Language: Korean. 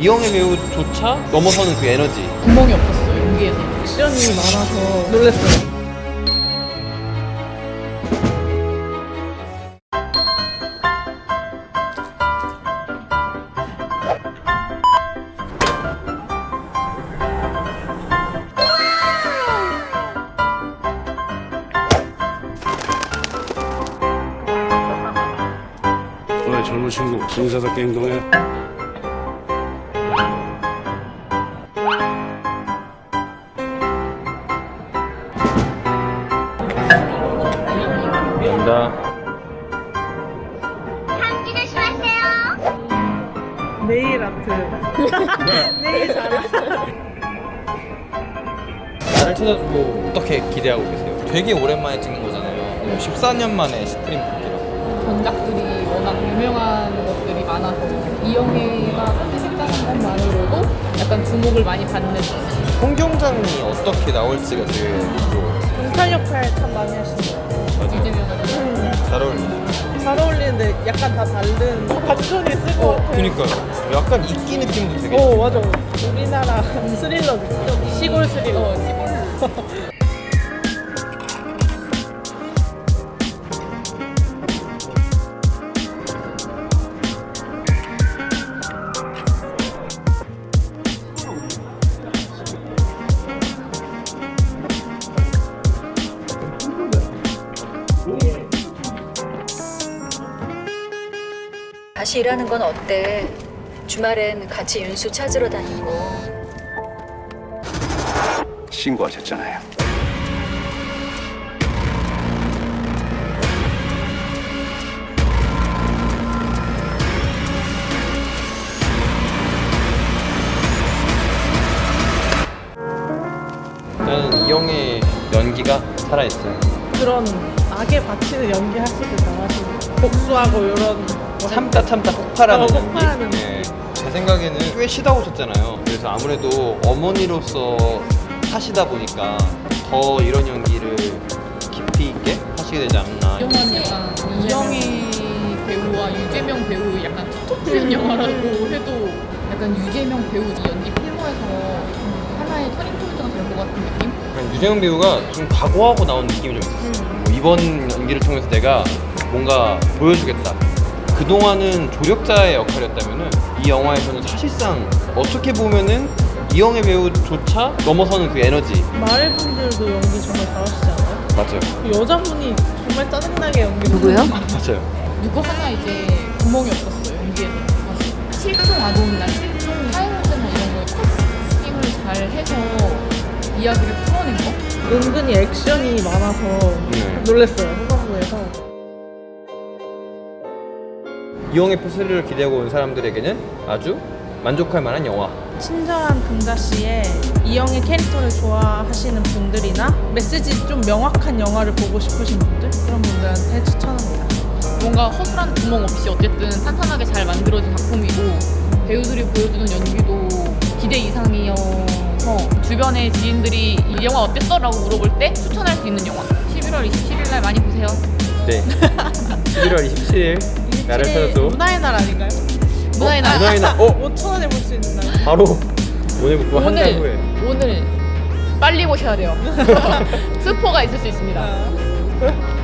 이영애 배우조차 넘어서는 그 에너지 구멍이 없었어요 연기에서 액션이 많아서 놀랐어요. 왜 젊은 친구 인사답게 행동해? 감사합니다 네일 아트. 네일 잘하. 나를 찾아주고 어떻게 기대하고 계세요? 되게 오랜만에 찍는 거잖아요 14년 만에 스크린 복귀라고 전작들이 워낙 유명한 것들이 많아서 이영애가 컨셉했다는 것만으로도 약간 주목을 많이 받는 홍경장이 어떻게 나올지가 되게 궁금해요 경찰 역할 참 많이 하시네요. 약간 다 다른 반전이 있을 것 같아요. 그니까요 약간 이끼 느낌도 되게 어 맞아. 우리나라 스릴러 느낌. 시골 스릴러. 어, 시골 다시 일하는 건 어때? 주말엔 같이 윤수 찾으러 다니고. 신고하셨잖아요. 일단은 이영애 연기가 살아있어요 그런 악에 받치는 연기 하시길 잘하시고 복수하고 이런 거 참다 참다 폭발하는 어, 연기 폭발하는 예. 제 생각에는 꽤 쉬다 오셨잖아요. 그래서 아무래도 어머니로서 하시다 보니까 더 이런 연기를 깊이 있게 하시게 되지 않나. 이영화는 약간 이영애 배우와 유재명 배우 약간 툭툭 트는 영화라고 해도 약간 유재명 배우 이 연기 필모에서 하나의 turning point가 될 것 같은 느낌? 약간 유재명 배우가 좀 각오하고 나온 느낌이 좀 있었어요. 뭐 이번 연기를 통해서 내가 뭔가 보여주겠다 그동안은 조력자의 역할이었다면 이 영화에서는 사실상 어떻게 보면은 이영애 배우조차 넘어서는 그 에너지 마을 분들도 연기 정말 잘하시지 않아요? 맞아요 그 여자분이 정말 짜증나게 연기 누구요? 맞아요 누구 하나 이제 구멍이 없었어요 연기에서 실종 아동이나 실종 사회문제나 이런 거에 커스팅을 잘 해서 이야기를 풀어낸 거? 은근히 액션이 많아서 네. 놀랐어요 이영애 포스를 기대하고 온 사람들에게는 아주 만족할 만한 영화 친절한 금자 씨의 이영의 캐릭터를 좋아하시는 분들이나 메시지 좀 명확한 영화를 보고 싶으신 분들 그런 분들한테 추천합니다. 뭔가 허술한 구멍 없이 어쨌든 탄탄하게 잘 만들어진 작품이고 배우들이 보여주는 연기도 기대 이상이어서 주변의 지인들이 이 영화 어땠어? 라고 물어볼 때 추천할 수 있는 영화 11월 27일 날 많이 보세요 네 11월 27일 나를 찾아줘 문화의 날 아닌가요? 문화의 날 문화의 날 어? 5천 원에 볼 수 있는 날. 바로 오늘부터 한달 후에 오늘 오늘 빨리 보셔야 돼요 스포가 있을 수 있습니다 아.